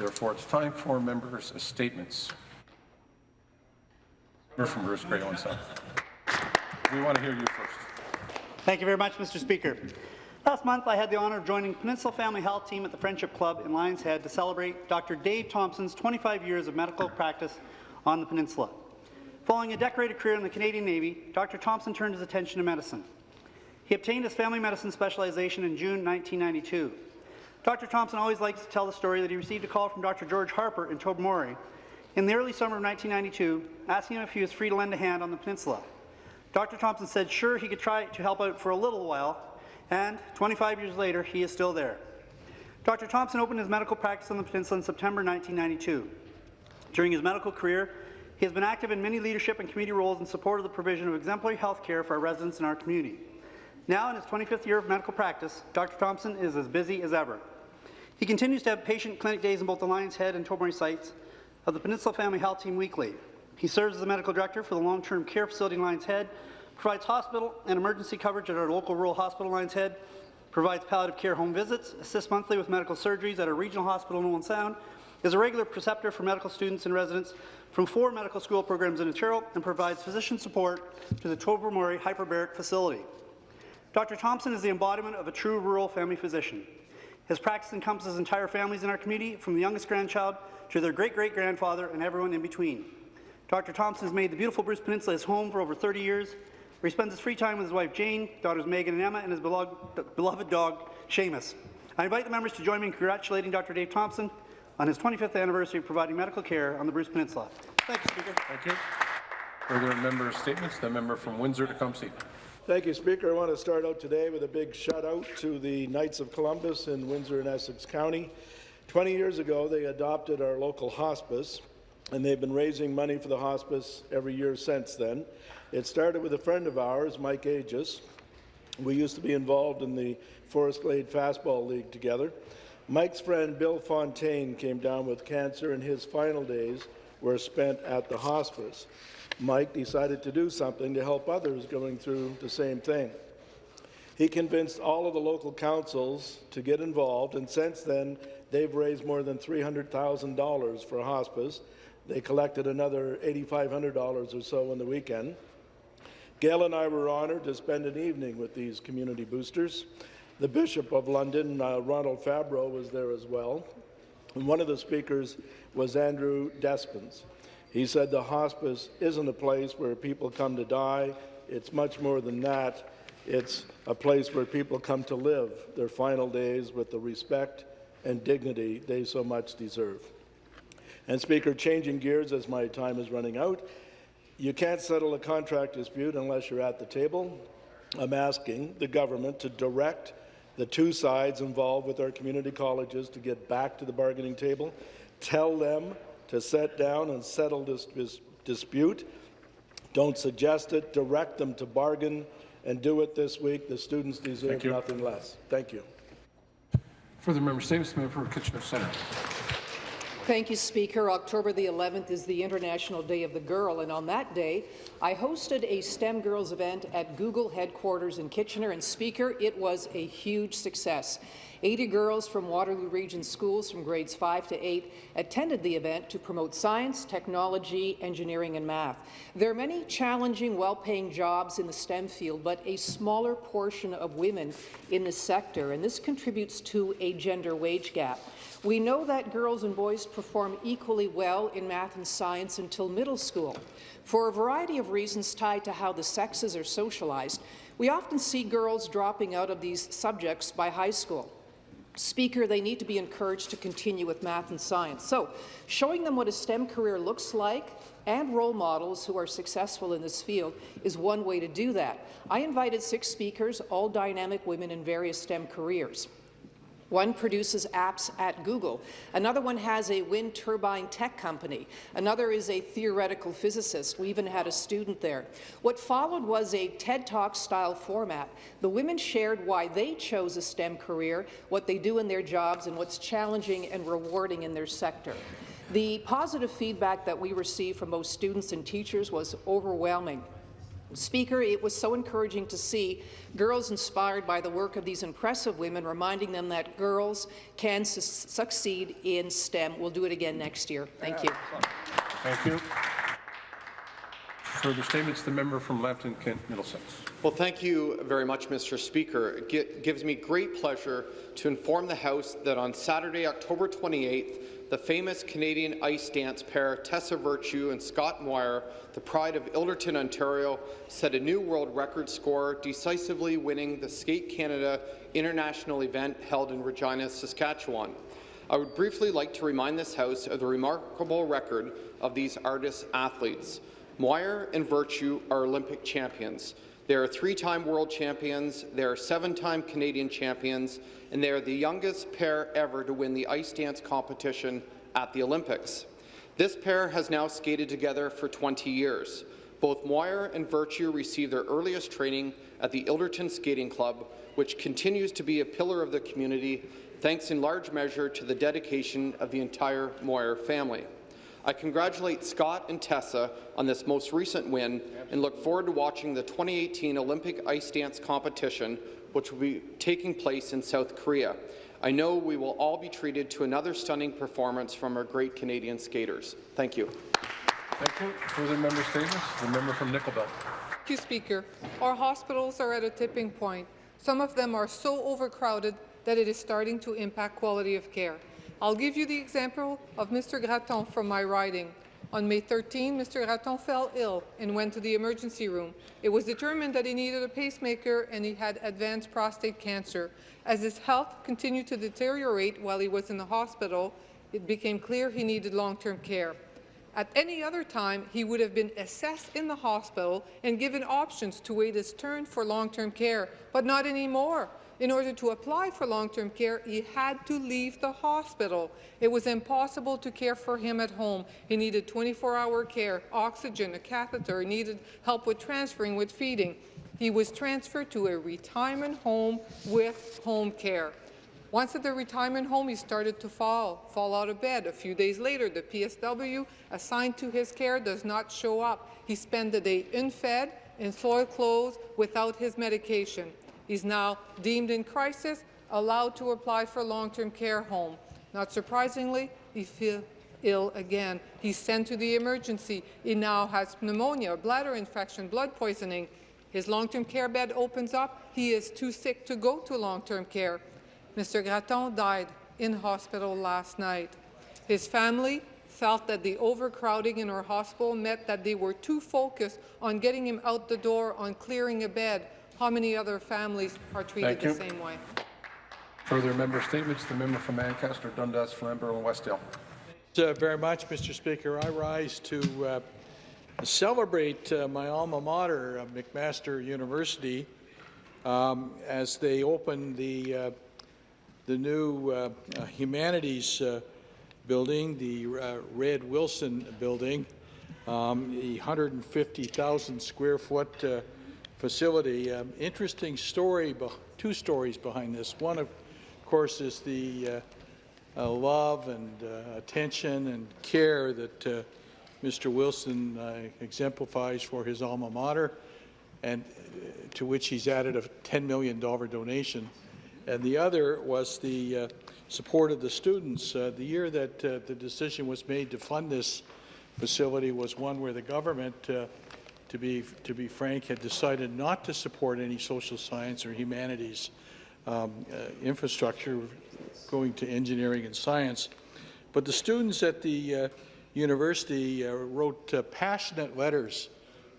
Therefore, it's time for members' statements. Member from Bruce Grey, one second. We want to hear you first. Thank you very much, Mr. Speaker. Last month, I had the honour of joining Peninsula Family Health Team at the Friendship Club in Lions Head to celebrate Dr. Dave Thompson's 25 years of medical practice on the peninsula. Following a decorated career in the Canadian Navy, Dr. Thompson turned his attention to medicine. He obtained his family medicine specialization in June 1992. Dr. Thompson always likes to tell the story that he received a call from Dr. George Harper in Tobermory in the early summer of 1992, asking him if he was free to lend a hand on the peninsula. Dr. Thompson said sure he could try to help out for a little while, and 25 years later, he is still there. Dr. Thompson opened his medical practice on the peninsula in September 1992. During his medical career, he has been active in many leadership and community roles in support of the provision of exemplary health care for our residents in our community. Now, in his 25th year of medical practice, Dr. Thompson is as busy as ever. He continues to have patient clinic days in both the Lions Head and Tobermory sites of the Peninsula Family Health Team weekly. He serves as the medical director for the long-term care facility in Lions Head, provides hospital and emergency coverage at our local rural hospital Lions Head, provides palliative care home visits, assists monthly with medical surgeries at a regional hospital in Owen Sound, is a regular preceptor for medical students and residents from four medical school programs in Ontario, and provides physician support to the Tobermory Hyperbaric Facility. Dr. Thompson is the embodiment of a true rural family physician. His practice encompasses entire families in our community, from the youngest grandchild to their great-great-grandfather and everyone in between. Dr. Thompson has made the beautiful Bruce Peninsula his home for over 30 years, where he spends his free time with his wife Jane, daughters Megan and Emma, and his beloved, dog, Seamus. I invite the members to join me in congratulating Dr. Dave Thompson on his 25th anniversary of providing medical care on the Bruce Peninsula. Thank you, Speaker. Thank you. Further member statements. The member from Windsor-Tecumseh. Thank you, Speaker. I want to start out today with a big shout-out to the Knights of Columbus in Windsor and Essex County. 20 years ago, they adopted our local hospice, and they've been raising money for the hospice every year since then. It started with a friend of ours, Mike Aegis. We used to be involved in the Forest Glade Fastball League together. Mike's friend Bill Fontaine came down with cancer, and his final days were spent at the hospice. Mike decided to do something to help others going through the same thing. He convinced all of the local councils to get involved, and since then, they've raised more than $300,000 for hospice. They collected another $8,500 or so on the weekend. Gail and I were honoured to spend an evening with these community boosters. The Bishop of London, uh, Ronald Fabbro, was there as well. And one of the speakers was Andrew Despens. He said the hospice isn't a place where people come to die. It's much more than that. It's a place where people come to live their final days with the respect and dignity they so much deserve. And Speaker, changing gears as my time is running out, you can't settle a contract dispute unless you're at the table. I'm asking the government to direct the two sides involved with our community colleges to get back to the bargaining table, tell them to sit down and settle this, this dispute. Don't suggest it, direct them to bargain and do it this week. The students deserve nothing less. Thank you. Further member statements. Member for Kitchener Centre. Thank you, Speaker. October the 11th is the International Day of the Girl, and on that day, I hosted a STEM Girls event at Google headquarters in Kitchener, and Speaker, it was a huge success. 80 girls from Waterloo Region schools from grades 5 to 8 attended the event to promote science, technology, engineering and math. There are many challenging, well-paying jobs in the STEM field, but a smaller portion of women in this sector, and this contributes to a gender wage gap. We know that girls and boys perform equally well in math and science until middle school. For a variety of reasons tied to how the sexes are socialized, we often see girls dropping out of these subjects by high school. Speaker, they need to be encouraged to continue with math and science. So, showing them what a STEM career looks like and role models who are successful in this field is one way to do that. I invited six speakers, all dynamic women in various STEM careers. One produces apps at Google. Another one has a wind turbine tech company. Another is a theoretical physicist. We even had a student there. What followed was a TED Talk style format. The women shared why they chose a STEM career, what they do in their jobs, and what's challenging and rewarding in their sector. The positive feedback that we received from both students and teachers was overwhelming. Speaker, it was so encouraging to see girls inspired by the work of these impressive women, reminding them that girls can su succeed in STEM. We'll do it again next year. Thank you. Thank you. Further statements, the member from Lambton, Kent, Middlesex. Well, thank you very much, Mr. Speaker. It gives me great pleasure to inform the House that on Saturday, October 28th, the famous Canadian ice dance pair Tessa Virtue and Scott Moir, the pride of Ilderton, Ontario, set a new world record score, decisively winning the Skate Canada international event held in Regina, Saskatchewan. I would briefly like to remind this House of the remarkable record of these artist athletes. Moir and Virtue are Olympic champions. They are three-time world champions, they are seven-time Canadian champions, and they are the youngest pair ever to win the ice dance competition at the Olympics. This pair has now skated together for 20 years. Both Moir and Virtue received their earliest training at the Ilderton Skating Club, which continues to be a pillar of the community, thanks in large measure to the dedication of the entire Moir family. I congratulate Scott and Tessa on this most recent win and look forward to watching the 2018 Olympic ice dance competition, which will be taking place in South Korea. I know we will all be treated to another stunning performance from our great Canadian skaters. Thank you. Thank you. Further member statements, the member from Nickel Belt. Thank you, Speaker. Our hospitals are at a tipping point. Some of them are so overcrowded that it is starting to impact quality of care. I'll give you the example of Mr. Gratton from my riding. On May 13, Mr. Gratton fell ill and went to the emergency room. It was determined that he needed a pacemaker and he had advanced prostate cancer. As his health continued to deteriorate while he was in the hospital, it became clear he needed long-term care. At any other time, he would have been assessed in the hospital and given options to wait his turn for long-term care, but not anymore. In order to apply for long-term care, he had to leave the hospital. It was impossible to care for him at home. He needed 24-hour care, oxygen, a catheter, he needed help with transferring, with feeding. He was transferred to a retirement home with home care. Once at the retirement home, he started to fall, fall out of bed. A few days later, the PSW assigned to his care does not show up. He spent the day unfed, in soiled clothes, without his medication. He's now deemed in crisis, allowed to apply for long-term care home. Not surprisingly, he feels ill again. He's sent to the emergency. He now has pneumonia, bladder infection, blood poisoning. His long-term care bed opens up. He is too sick to go to long-term care. Mr. Gratton died in hospital last night. His family felt that the overcrowding in our hospital meant that they were too focused on getting him out the door, on clearing a bed. How many other families are treated Thank you. the same way? Further member statements, the member from Ancaster, Dundas, Flamborough, and Westdale. Thank you very much, Mr. Speaker. I rise to uh, celebrate uh, my alma mater, uh, McMaster University, um, as they open the uh, the new uh, uh, humanities uh, building, the uh, Red Wilson building, um, the 150,000 square foot uh, facility. Um, interesting story, two stories behind this. One, of course, is the uh, uh, love and uh, attention and care that uh, Mr. Wilson exemplifies for his alma mater, and to which he's added a $10 million donation. And the other was the uh, support of the students. Uh, the year that uh, the decision was made to fund this facility was one where the government, to be to be frank, had decided not to support any social science or humanities um, uh, infrastructure going to engineering and science. But the students at the uh, university uh, wrote uh, passionate letters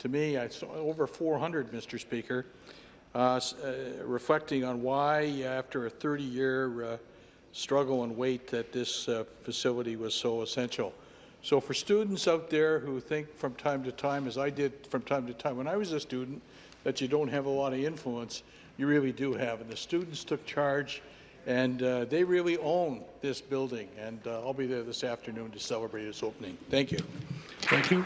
to me, I saw over 400, Mr. Speaker, uh, uh, reflecting on why, after a 30-year uh, struggle and wait, that this facility was so essential. So for students out there who think from time to time, as I did from time to time when I was a student, that you don't have a lot of influence, you really do have. And the students took charge, and uh, they really own this building. And uh, I'll be there this afternoon to celebrate its opening. Thank you. Thank you.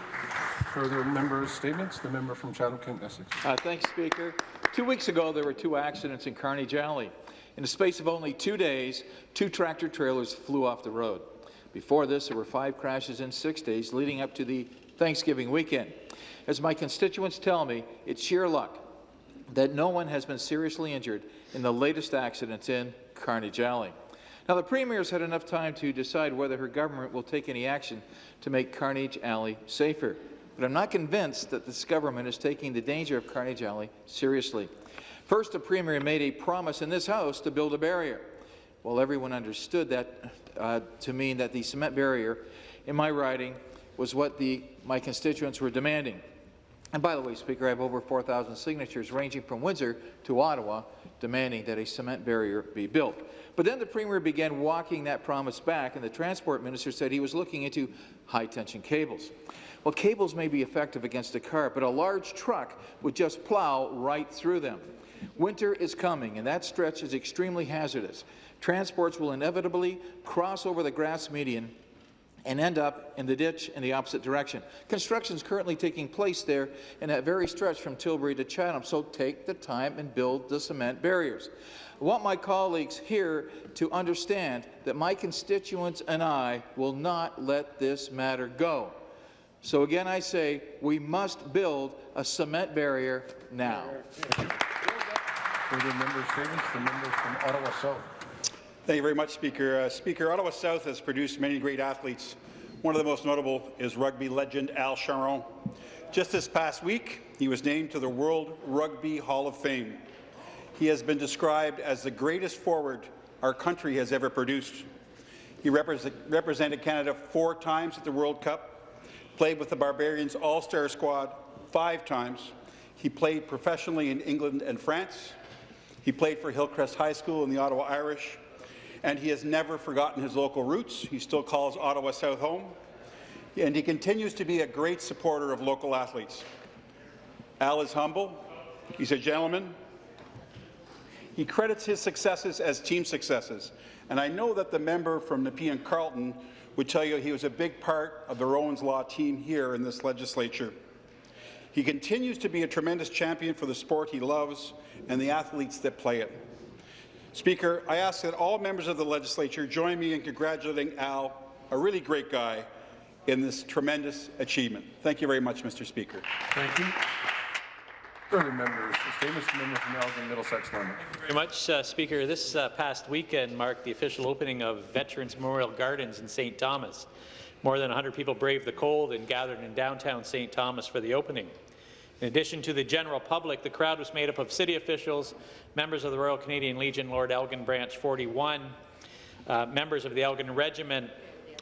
Further member statements, the member from Chatham, Kent, Essex. Uh, Thanks, Speaker. Two weeks ago, there were two accidents in Carnage Alley. In the space of only two days, two tractor trailers flew off the road. Before this, there were five crashes in six days, leading up to the Thanksgiving weekend. As my constituents tell me, it's sheer luck that no one has been seriously injured in the latest accidents in Carnage Alley. Now, the Premier's had enough time to decide whether her government will take any action to make Carnage Alley safer. But I'm not convinced that this government is taking the danger of Carnage Alley seriously. First, the Premier made a promise in this House to build a barrier. Well, everyone understood that uh, to mean that the cement barrier in my riding was what the, my constituents were demanding. And by the way, Speaker, I have over 4,000 signatures ranging from Windsor to Ottawa demanding that a cement barrier be built. But then the Premier began walking that promise back, and the Transport Minister said he was looking into high-tension cables. Well, cables may be effective against a car, but a large truck would just plow right through them. Winter is coming, and that stretch is extremely hazardous. Transports will inevitably cross over the grass median and end up in the ditch in the opposite direction. Construction is currently taking place there in that very stretch from Tilbury to Chatham, so take the time and build the cement barriers. I want my colleagues here to understand that my constituents and I will not let this matter go. So again, I say we must build a cement barrier now. Further member statements, the member from Ottawa South. Thank you very much, Speaker. Uh, Speaker, Ottawa South has produced many great athletes. One of the most notable is rugby legend Al Charron. Just this past week, he was named to the World Rugby Hall of Fame. He has been described as the greatest forward our country has ever produced. He represent, represented Canada four times at the World Cup, played with the Barbarians All-Star squad five times. He played professionally in England and France. He played for Hillcrest High School and the Ottawa Irish, and he has never forgotten his local roots. He still calls Ottawa South home, and he continues to be a great supporter of local athletes. Al is humble. He's a gentleman. He credits his successes as team successes, and I know that the member from Nepean Carleton would tell you he was a big part of the Rowan's Law team here in this legislature. He continues to be a tremendous champion for the sport he loves and the athletes that play it. Speaker, I ask that all members of the legislature join me in congratulating Al, a really great guy, in this tremendous achievement. Thank you very much, Mr. Speaker. Thank you. Further members statements, the member from Elgin Middlesex Normal. very much, uh, Speaker. This uh, past weekend marked the official opening of Veterans Memorial Gardens in St. Thomas. More than 100 people braved the cold and gathered in downtown St. Thomas for the opening. In addition to the general public, the crowd was made up of city officials, members of the Royal Canadian Legion, Lord Elgin Branch 41, uh, members of the Elgin Regiment,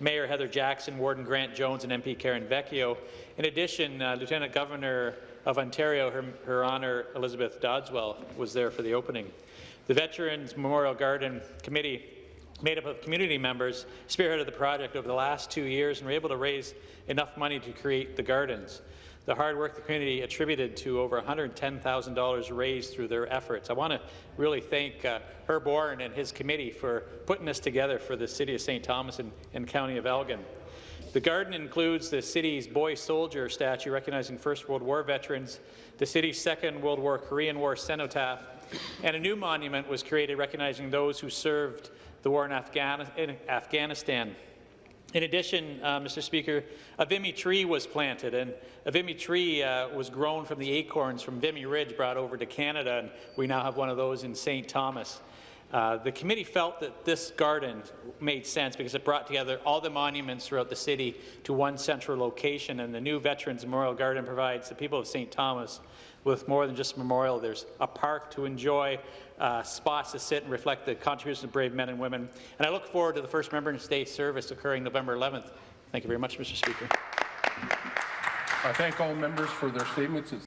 Mayor Heather Jackson, Warden Grant Jones, and MP Karen Vecchio. In addition, uh, Lieutenant Governor of Ontario, Her, Her Honour Elizabeth Dowdeswell, was there for the opening. The Veterans Memorial Garden Committee, made up of community members, spearheaded the project over the last two years and were able to raise enough money to create the gardens. The hard work the community attributed to over $110,000 raised through their efforts. I want to really thank uh, Herb Warren and his committee for putting this together for the City of St. Thomas and, and County of Elgin. The garden includes the city's boy soldier statue recognizing First World War veterans, the city's Second World War Korean War cenotaph, and a new monument was created recognizing those who served the war in, Afghan in Afghanistan. In addition, uh, Mr. Speaker, a Vimy tree was planted, and a Vimy tree uh, was grown from the acorns from Vimy Ridge brought over to Canada, and we now have one of those in St. Thomas. Uh, the committee felt that this garden made sense because it brought together all the monuments throughout the city to one central location, and the new Veterans Memorial Garden provides the people of St. Thomas with more than just a memorial. There's a park to enjoy, uh, spots to sit and reflect the contributions of brave men and women. And I look forward to the first Remembrance Day service occurring November 11th. Thank you very much, Mr. Speaker. I thank all members for their statements.